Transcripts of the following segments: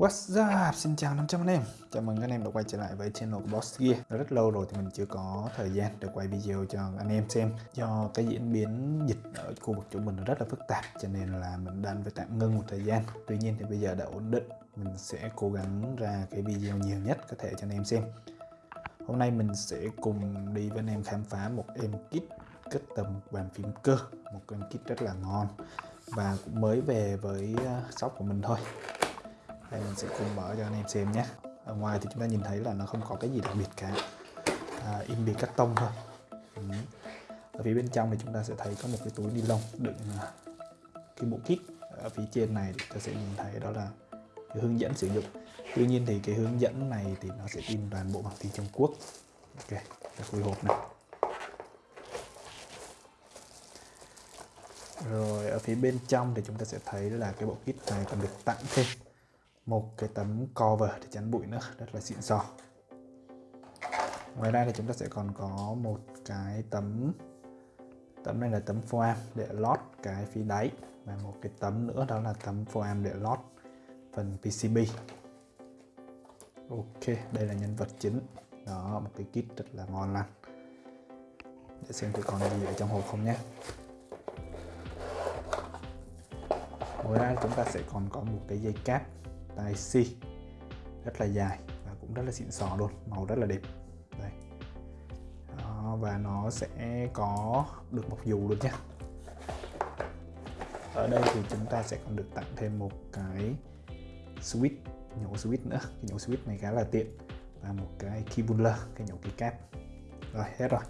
What's up? Xin chào 500 anh em. Chào mừng anh em đã quay trở lại với channel của Boss Gear. Đã rất lâu rồi thì mình chưa có thời gian để quay video cho anh em xem. Do cái diễn biến dịch ở khu vực chúng mình rất là phức tạp, Cho nên là mình đang phải tạm ngưng một thời gian. Tuy nhiên thì bây giờ đã ổn định. Mình sẽ cố gắng ra cái video nhiều nhất có thể cho anh em xem. Hôm nay mình sẽ cùng đi với anh em khám phá một em kit cất tầm bàn phím cơ. Một em kit rất là ngon Và cũng mới về với ờ, shop của mình thôi đây mình sẽ cùng mở cho anh em xem nhé. Ở ngoài thì chúng ta nhìn thấy là nó không có cái gì đặc biệt cả. À, in bì cắt tông thôi. Ừ. ở phía bên trong thì chúng ta sẽ thấy có một cái túi ni lông đựng à, cái bộ kit. Ở phía trên này thì ta sẽ nhìn thấy đó là cái hướng dẫn sử dụng. Tuy nhiên thì cái hướng dẫn này thì nó sẽ in toàn bộ bằng tiếng Trung Quốc. Ok ta khui hộp này. Rồi ở phía bên trong thì chúng ta sẽ thấy là cái bộ kit này còn được tặng thêm một cái tấm cover để chắn bụi nữa, rất là xịn sò. Ngoài ra thì chúng ta sẽ còn có một cái tấm tấm này là tấm foam để lót cái phía đáy và một cái tấm nữa đó là tấm foam để lót phần PCB Ok, đây là nhân vật chính. Đó, một cái kit rất là ngon lành. Để xem thì còn gì ở trong hộp không nhé. Ngoài ra chúng ta sẽ còn có một cái dây cáp tai C rất là dài và cũng rất là xịn sò luôn màu rất là đẹp. Đây. Đó, và nó sẽ có được một dù luôn nhé ở đây thì chúng ta sẽ còn được tặng thêm một cái switch nhổ switch nữa. Cái nhổ switch này khá là tiện. Và một cái key cái nhổ keycap. rồi hết rồi.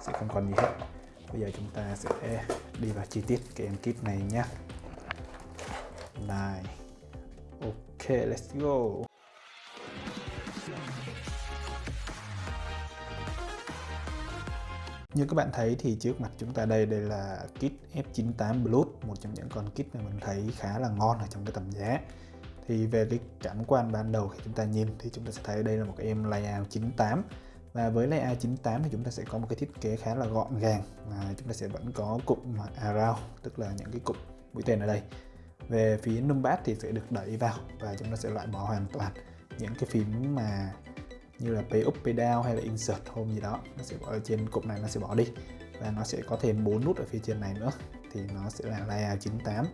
Sẽ không còn gì hết. Bây giờ chúng ta sẽ đi vào chi tiết cái em kit này nhé này. Okay, let's go. Như các bạn thấy thì trước mặt chúng ta đây đây là kit F98 Plus, một trong những con kit mà mình thấy khá là ngon ở trong cái tầm giá. Thì về cái cảm quan ban đầu khi chúng ta nhìn thì chúng ta sẽ thấy đây là một cái em layout 98 và với layout 98 thì chúng ta sẽ có một cái thiết kế khá là gọn gàng và chúng ta sẽ vẫn có cụm around tức là những cái cụm mũi tên ở đây về phía numpad thì sẽ được đẩy vào và chúng ta sẽ loại bỏ hoàn toàn những cái phím mà như là pay up pay down hay là insert home gì đó. Nó sẽ bỏ ở trên cụm này nó sẽ bỏ đi. Và nó sẽ có thêm bốn nút ở phía trên này nữa. Thì nó sẽ là layout 98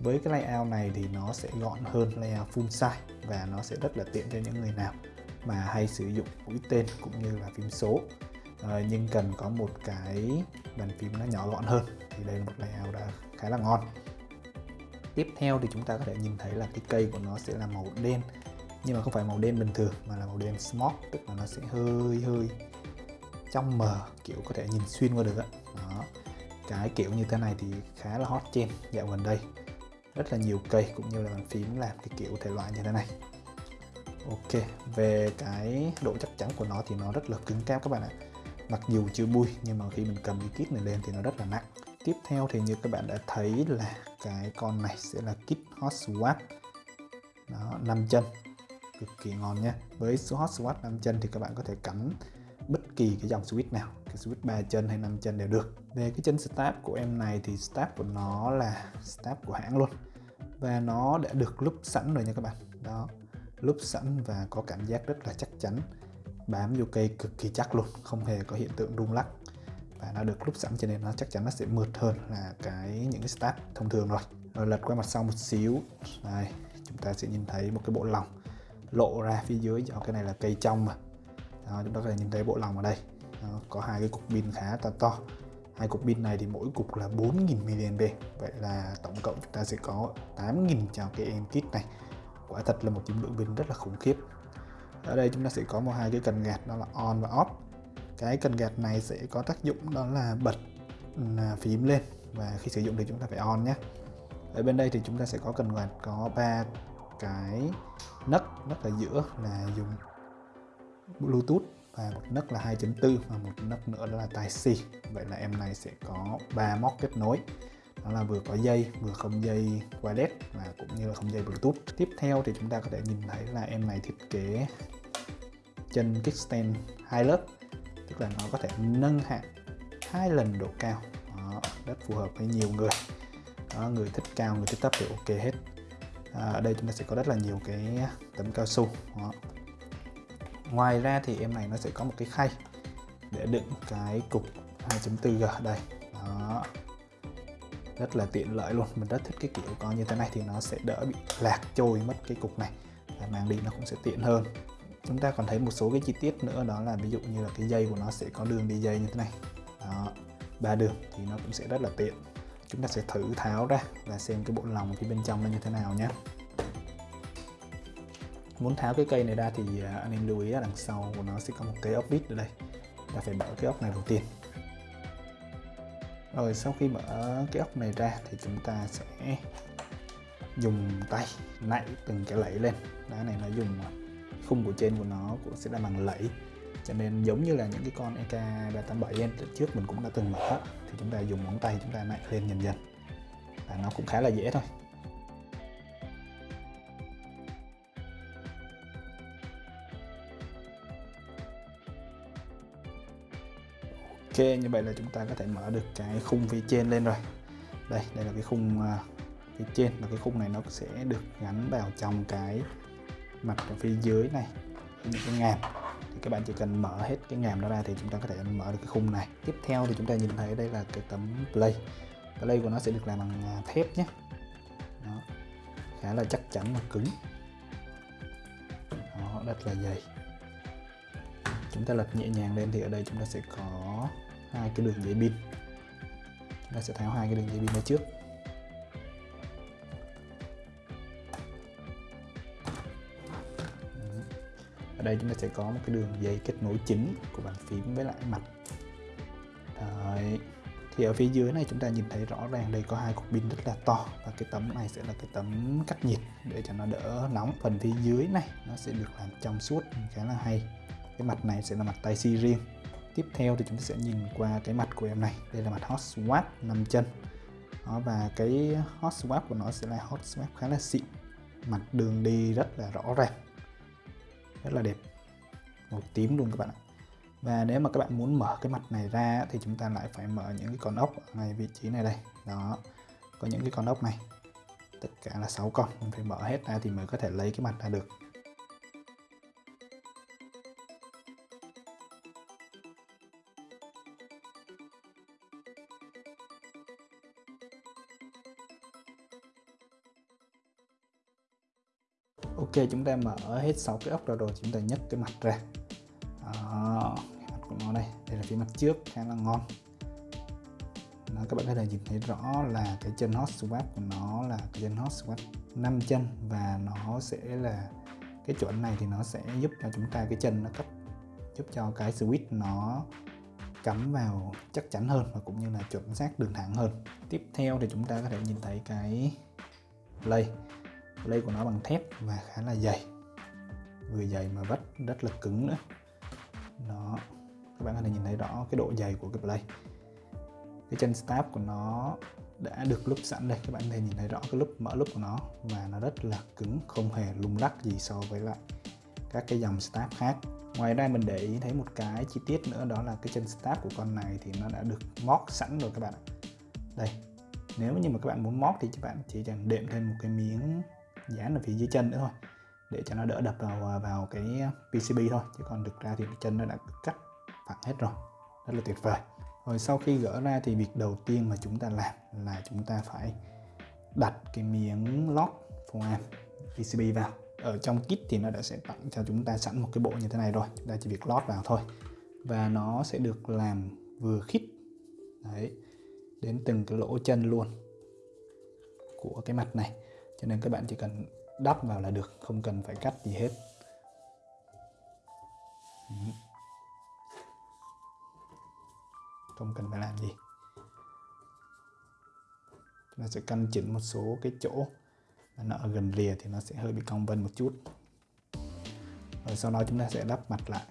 với cái layout này thì nó sẽ gọn hơn layout full size và nó sẽ rất là tiện cho những người nào mà hay sử dụng mũi tên cũng như là phím số. À, nhưng cần có một cái bàn phím nó nhỏ gọn hơn thì đây là một layout đã khá là ngon tiếp theo thì chúng ta có thể nhìn thấy là cái cây của nó sẽ là màu đen. Nhưng mà không phải màu đen bình thường, mà là màu đen smoke tức là nó sẽ hơi hơi trong mờ, kiểu có thể nhìn xuyên qua được đó. đó. Cái kiểu như thế này thì khá là hot trend dạo gần đây. Rất là nhiều cây cũng như là bàn phím làm cái kiểu thể loại như thế này. Ok, về cái độ chắc chắn của nó thì nó rất là cứng cáp các bạn ạ. Mặc dù chưa bui nhưng mà khi mình cầm cái kit này lên thì nó rất là nặng. Tiếp theo thì như các bạn đã thấy là cái con này sẽ là kit hot Swap. Đó 5 chân. Cực kỳ ngon nhé. Với số hot Swap 5 chân thì các bạn có thể cắm bất kỳ cái dòng switch nào, cái switch 3 chân hay 5 chân đều được. Về cái chân stab của em này thì stab của nó là stab của hãng luôn. Và nó đã được lúc sẵn rồi nha các bạn. Đó lúc sẵn và có cảm giác rất là chắc chắn. Bám vô cây cực kỳ chắc luôn, không hề có hiện tượng rung lắc và nó được lúc sẵn cho nên nó chắc chắn nó sẽ mượt hơn là cái những cái stat thông thường rồi. Rồi lật qua mặt sau một xíu. Đây chúng ta sẽ nhìn thấy một cái bộ lòng lộ ra phía dưới. Do cái này là cây trong mà. Đó, chúng ta có thể nhìn thấy bộ lòng ở đây. Đó, có hai cái cục pin khá to to. Hai cục pin này thì mỗi cục là 4.000 mAh vậy là tổng cộng chúng ta sẽ có 8.000 cho cái em kit này. Quả thật là một dung lượng pin rất là khủng khiếp. Ở đây chúng ta sẽ có một hai cái cần gạt đó là on và off cái cần gạt này sẽ có tác dụng đó là bật ừ, à, phím lên. Và khi sử dụng thì chúng ta phải on nhé. Ở bên đây thì chúng ta sẽ có cần gạt có ba cái nấc nấc ở giữa là dùng Bluetooth và một nấc là 2.4 và một nấc nữa là tai C. Vậy là em này sẽ có ba móc kết nối. Đó là vừa có dây, vừa không dây wireless và cũng như là không dây Bluetooth. Tiếp theo thì chúng ta có thể nhìn thấy là em này thiết kế chân kickstand hai lớp tức là nó có thể nâng hạng hai lần độ cao. Đó, rất phù hợp với nhiều người. Đó, người thích cao người thích thấp thì ok hết. À, ở đây chúng ta sẽ có rất là nhiều cái tấm cao su. Đó. ngoài ra thì em này nó sẽ có một cái khay để đựng cái cục 2.4G đây. Đó. Rất là tiện lợi luôn. Mình rất thích cái kiểu có như thế này thì nó sẽ đỡ bị lạc trôi mất cái cục này. Và mang đi nó cũng sẽ tiện hơn chúng ta còn thấy một số cái chi tiết nữa, đó là ví dụ như là cái dây của nó sẽ có đường đi dây như thế này. Đó, ba đường thì nó cũng sẽ rất là tiện. Chúng ta sẽ thử tháo ra và xem cái bộ lòng phía bên trong nó như thế nào nhé. Muốn tháo cái cây này ra thì à, anh em lưu ý là đằng sau của nó sẽ có một cái ốc vít ở đây. Ta phải mở cái ốc này đầu tiên. Rồi sau khi mở cái ốc này ra thì chúng ta sẽ dùng tay nạy từng cái lẫy lên. Đá này nó dùng khung của trên của nó cũng sẽ là bằng lẫy. Cho nên giống như là những cái con EK387 em trước mình cũng đã từng mở thì chúng ta dùng ngón tay chúng ta nạy lên dần dần. Và nó cũng khá là dễ thôi. Ok, như vậy là chúng ta có thể mở được cái khung phía trên lên rồi. Đây đây là cái khung à, phía trên và cái khung này nó sẽ được gắn vào trong cái mặt ở phía dưới này những cái ngàm. Thì các bạn chỉ cần mở hết cái ngàm đó ra thì chúng ta có thể mở được cái khung này. Tiếp theo thì chúng ta nhìn thấy đây là cái tấm play. Play của nó sẽ được làm bằng à, thép nhé. Đó. khá là chắc chắn và cứng. Đó, rất là dày. Chúng ta lật nhẹ nhàng lên thì ở đây chúng ta sẽ có hai cái đường dây pin. Chúng ta sẽ tháo hai cái đường dây pin ra trước. Ở đây chúng ta sẽ có một cái đường dây kết nối chính của bàn phím với lại mặt. Đấy. thì ở phía dưới này chúng ta nhìn thấy rõ ràng đây có hai cục pin rất là to và cái tấm này sẽ là cái tấm cách nhiệt để cho nó đỡ nóng. Phần phía dưới này nó sẽ được làm trong suốt khá là hay. Cái mặt này sẽ là mặt tay si riêng. Tiếp theo thì chúng ta sẽ nhìn qua cái mặt của em này. Đây là mặt hot swap 5 chân. Đó, và cái hot swap của nó sẽ là hot swap khá là xịn. Mặt đường đi rất là rõ ràng rất là đẹp. Màu tím luôn các bạn ạ. Và nếu mà các bạn muốn mở cái mặt này ra thì chúng ta lại phải mở những cái con ốc ở ngay vị trí này đây. Đó, có những cái con ốc này. Tất cả là 6 con, mình phải mở hết ra thì mới có thể lấy cái mặt ra được. Ok chúng ta mở hết sáu cái ốc ra rồi chúng ta nhấc cái mặt ra. Đó, mặt của nó đây. Đây là phía mặt trước khá là ngon. Đó, các bạn có thể nhìn thấy rõ là cái chân hot swap của nó là cái chân hot swap 5 chân và nó sẽ là cái chuẩn này thì nó sẽ giúp cho chúng ta cái chân nó cấp giúp cho cái switch nó cắm vào chắc chắn hơn và cũng như là chuẩn xác đường thẳng hơn. Tiếp theo thì chúng ta có thể nhìn thấy cái play play của nó bằng thép và khá là dày. Vừa dày mà vắt rất là cứng nữa. Đó các bạn có thể nhìn thấy rõ cái độ dày của cái play. Cái chân stab của nó đã được lúc sẵn đây. Các bạn có thể nhìn thấy rõ cái lúc mở lúc của nó và nó rất là cứng, không hề lung lắc gì so với lại các cái dòng stab khác. Ngoài ra mình để ý thấy một cái chi tiết nữa, đó là cái chân stab của con này thì nó đã được móc sẵn rồi các bạn ạ. Đây, nếu như mà các bạn muốn móc thì các bạn chỉ cần đệm thêm một cái miếng dán ở phía dưới chân nữa thôi, để cho nó đỡ đập vào à, vào cái PCB thôi, chứ còn thực ra thì chân nó đã cắt phẳng hết rồi, rất là tuyệt vời. Rồi sau khi gỡ ra thì việc đầu tiên mà chúng ta làm là chúng ta phải đặt cái miếng lót foam PCB vào. Ở trong kit thì nó đã sẽ tặng cho chúng ta sẵn một cái bộ như thế này rồi, chúng ta chỉ việc lót vào thôi. Và nó sẽ được làm vừa khít, đấy, đến từng cái lỗ chân luôn của cái mặt này cho nên các bạn chỉ cần đắp vào là được, không cần phải cắt gì hết. Không cần phải làm gì. Chúng ta sẽ căn chỉnh một số cái chỗ mà nó ở gần rìa thì nó sẽ hơi bị cong vân một chút. Rồi sau đó chúng ta sẽ đắp mặt lại.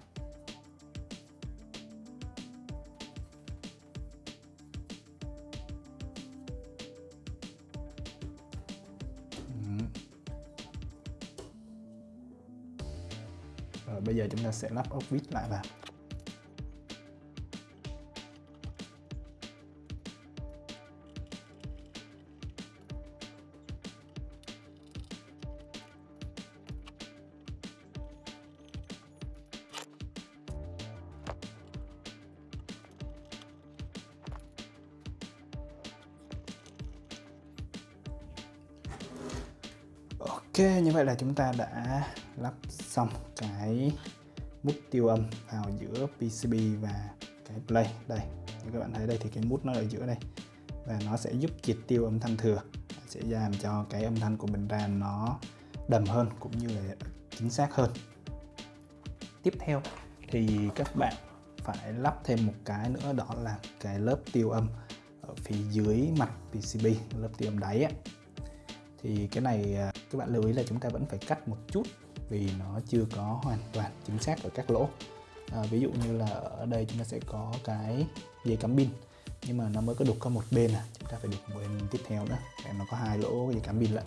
Giờ chúng ta sẽ lắp ốc vít lại vào. Ok, như vậy là chúng ta đã lắp xong cái mút tiêu âm vào giữa PCB và cái play. Đây như các bạn thấy đây thì cái mút nó ở giữa đây. Và nó sẽ giúp triệt tiêu âm thanh thừa. Sẽ làm cho cái âm thanh của mình ra nó đầm hơn cũng như là chính xác hơn. Tiếp theo thì các bạn phải lắp thêm một cái nữa đó là cái lớp tiêu âm ở phía dưới mặt PCB lớp tiêu âm đáy á. Thì cái này à, các bạn lưu ý là chúng ta vẫn phải cắt một chút vì nó chưa có hoàn toàn chính xác ở các lỗ. À, ví dụ như là ở đây chúng ta sẽ có cái dây cắm pin. Nhưng mà nó mới có đục có một bên à chúng ta phải đục một bên tiếp theo nữa. Để nó có hai lỗ dây cắm pin lại.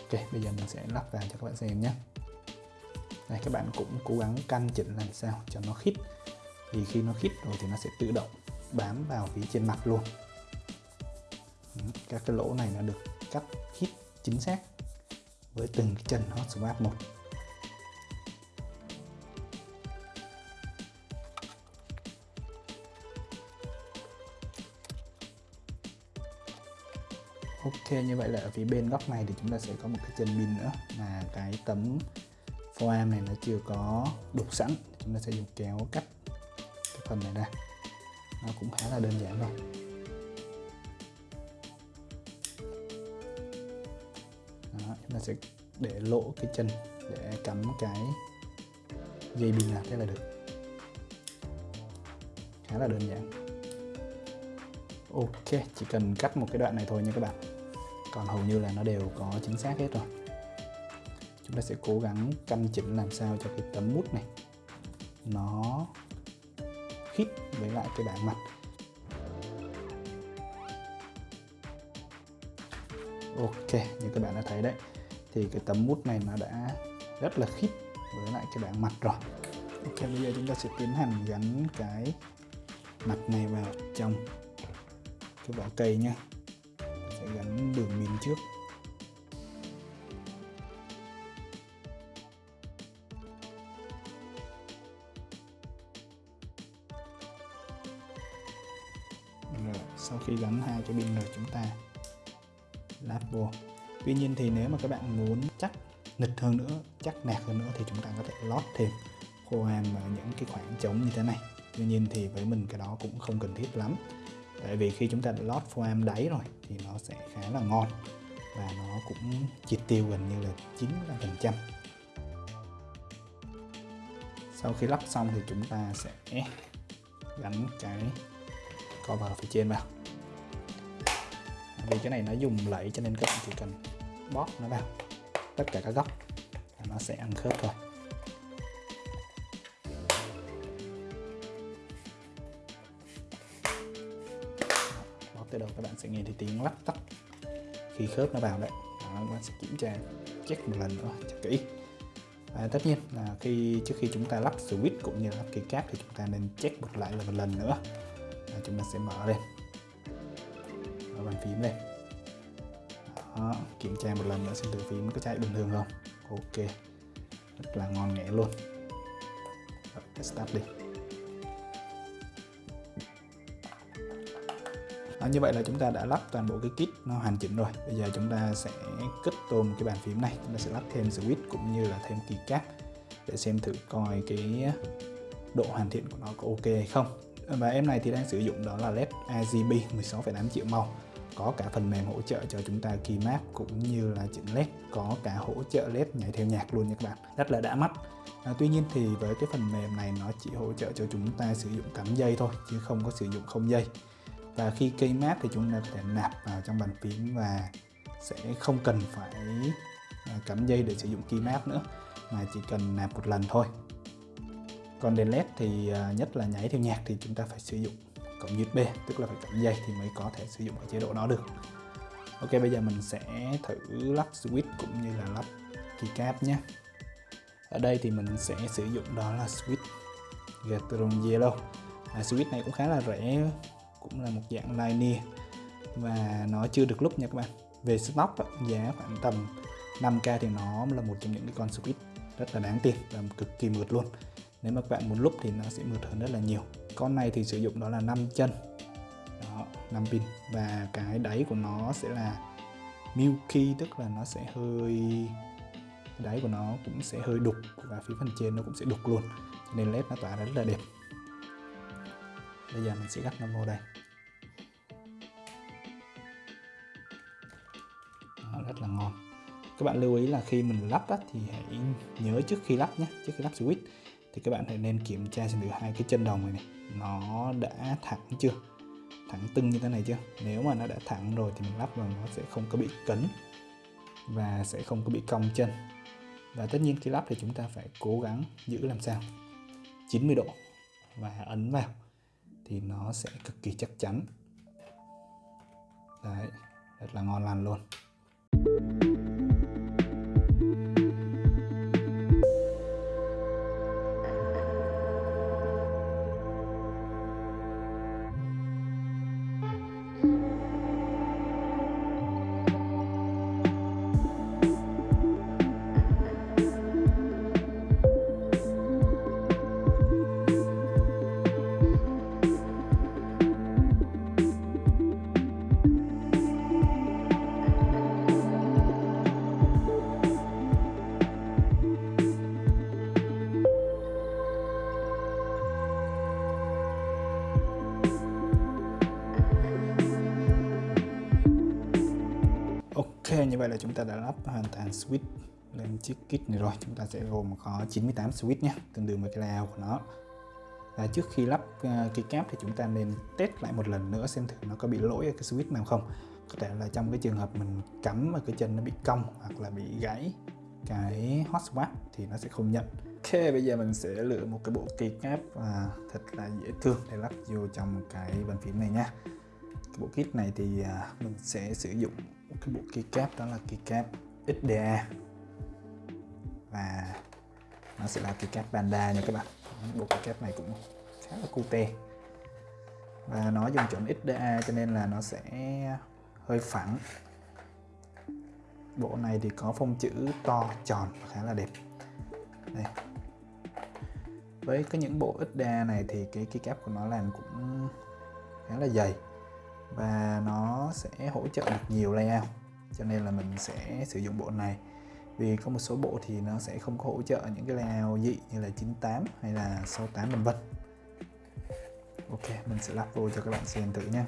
Ok bây giờ mình sẽ lắp vào cho các bạn xem nhé. Đây các bạn cũng cố gắng căn chỉnh làm sao cho nó khít. Vì khi nó khít rồi thì nó sẽ tự động bám vào phía trên mặt luôn. Ừ, các cái lỗ này nó được cắt khít chính xác với từng cái chân hot swap một. Ok, như vậy là ở phía bên góc này thì chúng ta sẽ có một cái chân pin nữa mà cái tấm foam này nó chưa có đục sẵn. Chúng ta sẽ dùng kéo cắt cái phần này ra. Nó cũng khá là đơn giản thôi sẽ để lỗ cái chân, để cắm cái dây pin lạc thế là được. Khá là đơn giản. Ok, chỉ cần cắt một cái đoạn này thôi nha các bạn. Còn hầu như là nó đều có chính xác hết rồi. Chúng ta sẽ cố gắng căn chỉnh làm sao cho cái tấm mút này nó khít với lại cái bảng mặt. Ok, như các bạn đã thấy đấy thì cái tấm mút này nó đã rất là khít với lại cái bảng mặt rồi. Ok bây giờ chúng ta sẽ tiến hành gắn cái mặt này vào trong cái vỏ cây nhé sẽ gắn đường pin trước. Rồi, sau khi gắn hai cái pin rồi chúng ta lắp vô tuy nhiên thì nếu mà các bạn muốn chắc nịch hơn nữa, chắc nạc hơn nữa thì chúng ta có thể lót thêm khô hàm ở những cái khoảng trống như thế này. Tuy nhiên thì với mình cái đó cũng không cần thiết lắm. Tại vì khi chúng ta đã lót foam đáy rồi thì nó sẽ khá là ngon và nó cũng triệt tiêu gần như là 95% sau khi lắp xong thì chúng ta sẽ gắn cái cover phía trên vào. Vì cái này nó dùng lẫy cho nên các bạn chỉ cần bóp nó vào. Tất cả các góc. Và nó sẽ ăn khớp thôi. Bóp tới đâu các bạn sẽ nghe thấy tiếng lắc tắt khi khớp nó vào đấy. Đó, các bạn sẽ kiểm tra check một lần nữa cho kỹ. Và tất nhiên là khi trước khi chúng ta lắp switch cũng như lắp keycap thì chúng ta nên check một lại là một lần nữa. Và chúng ta sẽ mở lên. Mở bàn phím lên đó, kiểm tra một lần nữa xem từ phím có chạy bình thường không. Ok rất là ngon nghẻ luôn. Rồi, start đi. Đó, như vậy là chúng ta đã lắp toàn bộ cái kit nó hoàn chỉnh rồi. Bây giờ chúng ta sẽ kết tôm cái bàn phím này. Chúng ta sẽ lắp thêm switch cũng như là thêm keycap để xem thử coi cái độ hoàn thiện của nó có ok hay không. Và em này thì đang sử dụng đó là led RGB 16,8 triệu màu có cả phần mềm hỗ trợ cho chúng ta keymap cũng như là chỉnh led có cả hỗ trợ led nhảy theo nhạc luôn nha các bạn. Rất là đã mắt. À, tuy nhiên thì với cái phần mềm này nó chỉ hỗ trợ cho chúng ta sử dụng cắm dây thôi chứ không có sử dụng không dây. Và khi keymap thì chúng ta có thể nạp vào trong bàn phím và sẽ không cần phải à, cắm dây để sử dụng keymap nữa mà chỉ cần nạp một lần thôi. Còn đèn led thì à, nhất là nhảy theo nhạc thì chúng ta phải sử dụng cổng USB tức là phải cộng dây thì mới có thể sử dụng cái chế độ đó được. Ok bây giờ mình sẽ thử lắp switch cũng như là lắp keycap nhé. Ở đây thì mình sẽ sử dụng đó là switch Gatron Yellow. À, switch này cũng khá là rẻ cũng là một dạng linear và nó chưa được lúc nha các bạn. Về stock giá khoảng tầm 5k thì nó là một trong những cái con switch rất là đáng tiền và cực kỳ mượt luôn nếu mà các bạn lúc thì nó sẽ mượt hơn rất là nhiều. Con này thì sử dụng đó là 5 chân. Đó, 5 pin. Và cái đáy của nó sẽ là milky tức là nó sẽ hơi cái đáy của nó cũng sẽ hơi đục và phía phần trên nó cũng sẽ đục luôn. Cho nên led nó tỏa ra rất là đẹp. Bây giờ mình sẽ gắt nó vô đây. Đó, rất là ngon. Các bạn lưu ý là khi mình lắp á, thì hãy nhớ trước khi lắp nhé trước khi lắp switch thì các bạn hãy nên kiểm tra xem thử hai cái chân đồng này, này nó đã thẳng chưa? Thẳng tưng như thế này chưa? Nếu mà nó đã thẳng rồi thì mình lắp vào nó sẽ không có bị cấn và sẽ không có bị cong chân. Và tất nhiên khi lắp thì chúng ta phải cố gắng giữ làm sao? 90 độ và ấn vào thì nó sẽ cực kỳ chắc chắn. Đấy rất là ngon lành luôn. Như vậy là chúng ta đã lắp hoàn toàn switch lên chiếc kit này rồi. Chúng ta sẽ gồm có 98 switch nhé, tương đương với cái layout của nó. Và trước khi lắp ờ, uh, cái cáp thì chúng ta nên test lại một lần nữa xem thử nó có bị lỗi ở cái switch nào không. Có thể là trong cái trường hợp mình cắm mà cái chân nó bị cong hoặc là bị gãy cái hot swap thì nó sẽ không nhận. Ok, bây giờ mình sẽ lựa một cái bộ keycap uh, à, thật là dễ thương để lắp vô trong cái bàn phím này nha. Cái bộ kit này thì uh, mình sẽ sử dụng một cái bộ keycap đó là keycap XDA và nó sẽ là keycap Panda nha các bạn. Bộ keycap này cũng khá là cute. Và nó dùng chuẩn XDA cho nên là nó sẽ hơi phẳng. Bộ này thì có phông chữ to tròn khá là đẹp. Đây. Với cái những bộ XDA này thì cái keycap của nó làm cũng khá là dày và nó sẽ hỗ trợ được nhiều layout, cho nên là mình sẽ sử dụng bộ này. Vì có một số bộ thì nó sẽ không có hỗ trợ những cái layout dị như là 98 hay là 68 vân vân. Ok, mình sẽ lắp vô cho các bạn xem thử nha.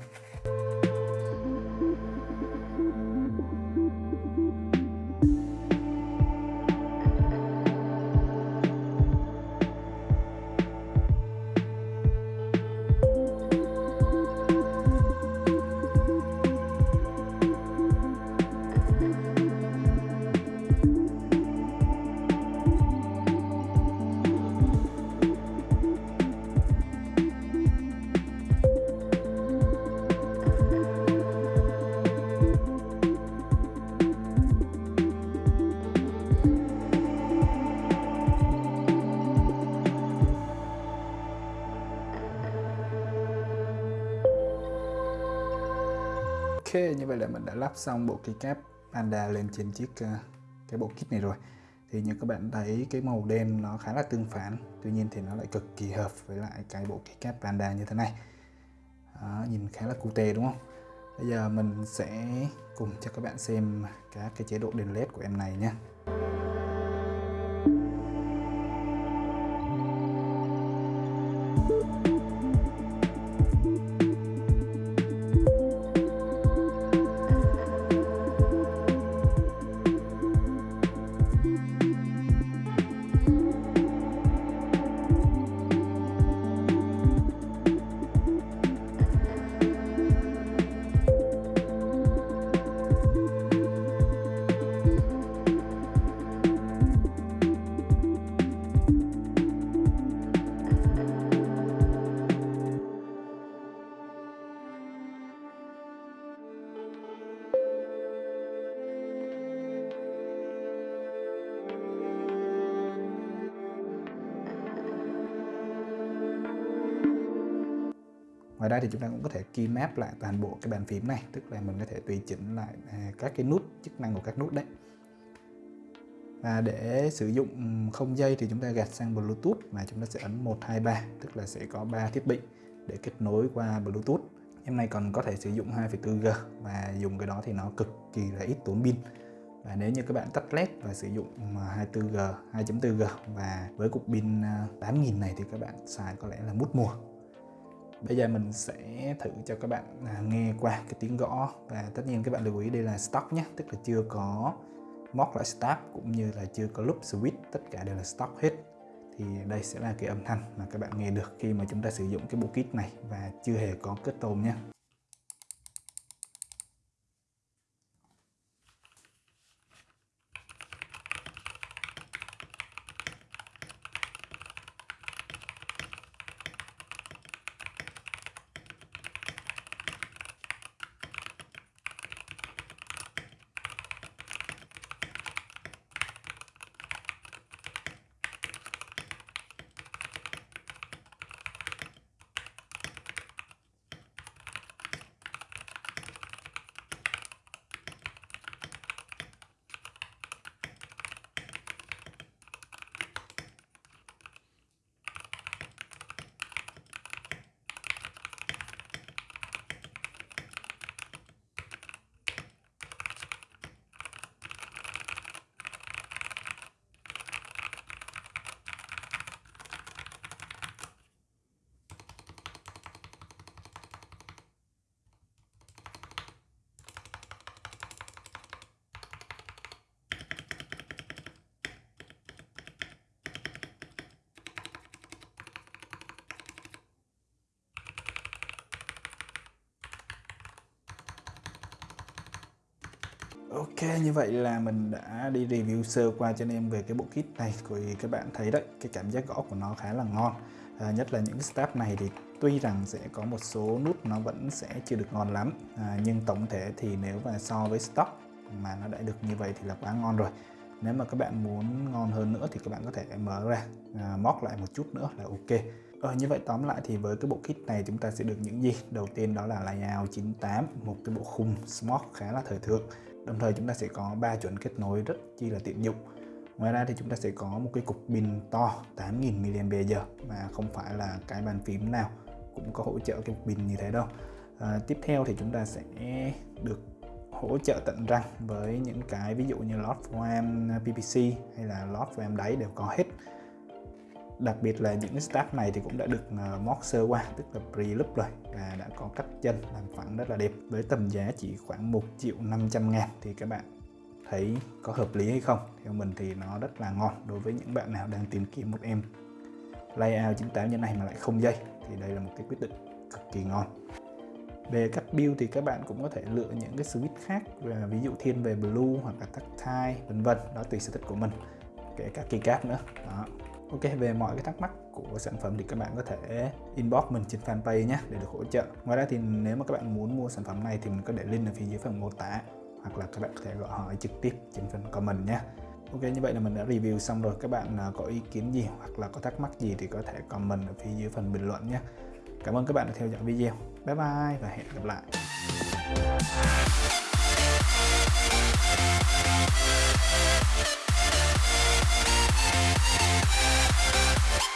Như vậy là mình đã lắp xong bộ keycap Panda lên trên chiếc uh, cái bộ kit này rồi. Thì như các bạn thấy cái màu đen nó khá là tương phản tuy nhiên thì nó lại cực kỳ hợp với lại cái bộ keycap Panda như thế này. Đó, nhìn khá là cute đúng không? Bây giờ mình sẽ cùng cho các bạn xem các cái chế độ đèn led của em này nhé. Ngoài ra thì chúng ta cũng có thể key map lại toàn bộ cái bàn phím này, tức là mình có thể tùy chỉnh lại à, các cái nút, chức năng của các nút đấy. Và để sử dụng ừ, không dây thì chúng ta gạt sang Bluetooth và chúng ta sẽ ấn 123 tức là sẽ có 3 thiết bị để kết nối qua Bluetooth. Em này còn có thể sử dụng 2.4G và dùng cái đó thì nó cực kỳ là ít tốn pin. Và nếu như các bạn tắt led và sử dụng ừ, 24G 2.4G và với cục pin à, 8000 này thì các bạn xài có lẽ là mút mùa. Bây giờ mình sẽ thử cho các bạn à, nghe qua cái tiếng gõ. Và tất nhiên các bạn lưu ý đây là stock nhé, tức là chưa có móc lại start cũng như là chưa có loop switch, tất cả đều là stock hết. Thì đây sẽ là cái âm thanh mà các bạn nghe được khi mà chúng ta sử dụng cái bộ kit này và chưa hề có kết tồn nhé. Ok như vậy là mình đã đi review sơ qua cho anh em về cái bộ kit này thì các bạn thấy đấy cái cảm giác gõ của nó khá là ngon. À, nhất là những cái step này thì tuy rằng sẽ có một số nút nó vẫn sẽ chưa được ngon lắm à, nhưng tổng thể thì nếu mà so với stock mà nó đã được như vậy thì là quá ngon rồi. Nếu mà các bạn muốn ngon hơn nữa thì các bạn có thể mở ra à, móc lại một chút nữa là ok. Ờ, như vậy tóm lại thì với cái bộ kit này chúng ta sẽ được những gì? Đầu tiên đó là layout 98, một cái bộ khung smart khá là thời thượng đồng thời chúng ta sẽ có ba chuẩn kết nối rất chi là tiện dụng. Ngoài ra thì chúng ta sẽ có một cái cục pin to 8000 mAh mà không phải là cái bàn phím nào cũng có hỗ trợ cái pin như thế đâu. À, tiếp theo thì chúng ta sẽ được hỗ trợ tận răng với những cái ví dụ như lót RAM PPC hay là lót RAM đáy đều có hết đặc biệt là những staff stack này thì cũng đã được ờ, móc sơ qua, tức là pre lúc rồi, và đã có cắt chân làm phẳng rất là đẹp với tầm giá chỉ khoảng 1 triệu 500 ngàn. Thì các bạn thấy có hợp lý hay không? Theo mình thì nó rất là ngon đối với những bạn nào đang tìm kiếm một em layout 98 như này mà lại không dây, thì đây là một cái quyết định cực kỳ ngon. Về cách build thì các bạn cũng có thể lựa những cái switch khác ví dụ thiên về blue hoặc là tactile vân vân, đó tùy sở thích của mình, kể cả keycap nữa. Đó. Ok, về mọi cái thắc mắc của sản phẩm thì các bạn có thể inbox mình trên fanpage nhé, để được hỗ trợ. Ngoài ra thì nếu mà các bạn muốn mua sản phẩm này thì mình có để link ở phía dưới phần mô tả, hoặc là các bạn có thể gọi hỏi trực tiếp trên phần comment nhé. Ok, như vậy là mình đã review xong rồi. Các bạn à, có ý kiến gì hoặc là có thắc mắc gì thì có thể comment ở phía dưới phần bình luận nhé. Cảm ơn các bạn đã theo dõi video. Bye bye và hẹn gặp lại. we